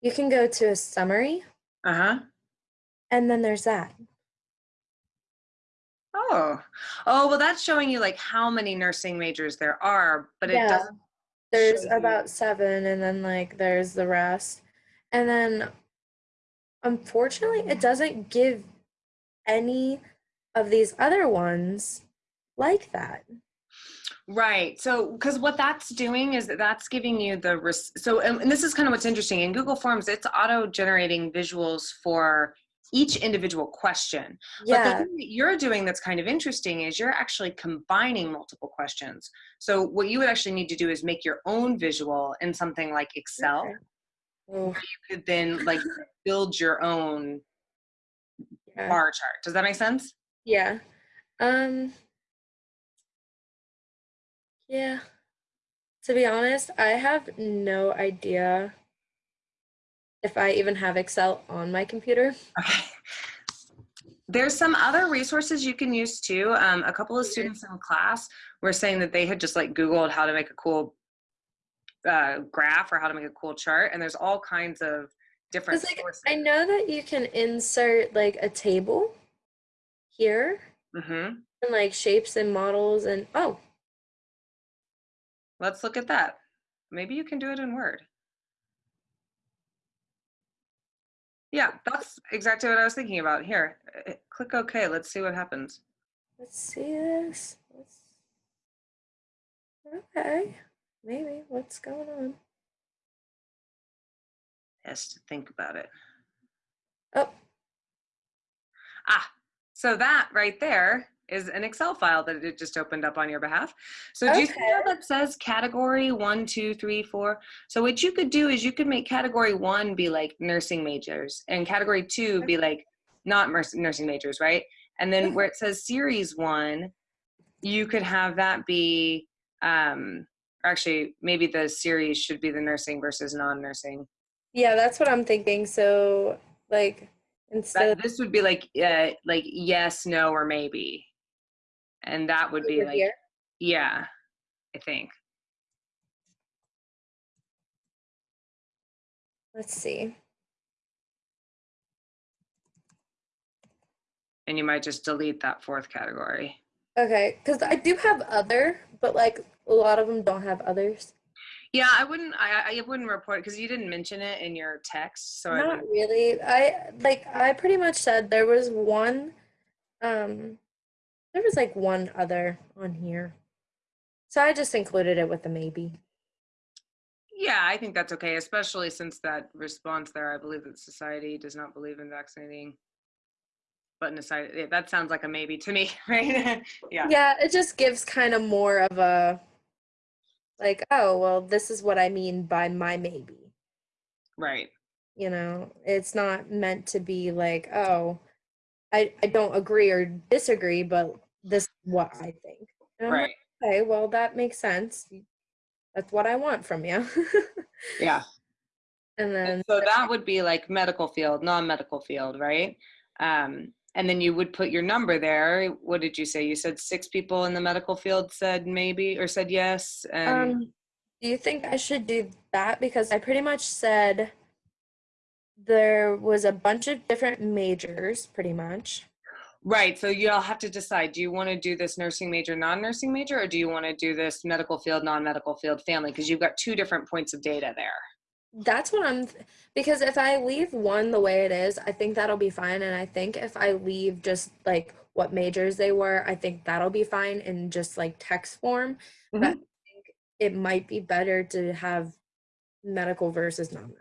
you can go to a summary Uh-huh. and then there's that. Oh. Oh, well, that's showing you like how many nursing majors there are, but it Yeah. doesn't There's about seven, and then like there's the rest. And then unfortunately, it doesn't give any of these other ones like that. Right. So, because what that's doing is that that's giving you the so, and, and this is kind of what's interesting in Google Forms. It's auto generating visuals for each individual question. But the Yeah. thing that you're doing that's kind of interesting is you're actually combining multiple questions. So, what you would actually need to do is make your own visual in something like Excel. Okay. Oh, You could then like build your own yeah. bar chart. Does that make sense? Yeah. Um Yeah. To be honest, I have no idea if I even have Excel on my computer. Okay. There's some other resources you can use too. Um, a couple of students in class were saying that they had just like Googled how to make a cool uh, graph or how to make a cool chart, and there's all kinds of different like sources. I know that you can insert like a table here hmm and like shapes and models and oh, Let's look at that. Maybe you can do it in Word. Yeah, that's exactly what I was thinking about. Here, uh, click OK. Let's see what happens. let's see this. Let's Okay. Maybe what's going on? Has to think about it. Oh, Ah, so that right there is an Excel file that it just opened up on your behalf. So do you see how that says category one, two, three, four? So what you could do is you could make category one be like nursing majors and category two be like not nurs- nursing majors, right? And then where it says series one, you could have that be, um, or actually maybe the series should be the nursing versus non-nursing. yeah, that's what I'm thinking. So like instead That, this would be like, uh, like yes, no, or maybe. And that would be like, here. Yeah, I think. Let's see. And you might just delete that fourth category. Okay, because I do have other, but like a lot of them don't have others. Yeah, I wouldn't. I, I wouldn't report because you didn't mention it in your text. So I Not wouldn't- really. I like I pretty much said there was one um there was like one other on here. So I just included it with a maybe. yeah, I think that's okay, especially since that response there. I believe that society does not believe in vaccinating. But in aside, yeah, that sounds like a maybe to me, right? yeah. Yeah, it just gives kind of more of a like, oh, well, this is what I mean by my maybe. Right. You know, it's not meant to be like, oh, I, I don't agree or disagree, but this is what I think. I'm like, Right. okay, well, that makes sense. That's what I want from you. Yeah. and then, And so that would be like medical field, non-medical field, right? Um, and then you would put your number there. What did you say? You said six people in the medical field said maybe or said yes. And um, do you think I should do that? Because I pretty much said there was a bunch of different majors, pretty much. right. So you'll have to decide. Do you want to do this nursing major, non-nursing major, or do you want to do this medical field, non-medical field, family? Because you've got two different points of data there. That's what I'm th- because if I leave one the way it is, I think that'll be fine. And I think if I leave just like what majors they were, I think that'll be fine in just like text form. But mm-hmm. I think it might be better to have medical versus non-medical.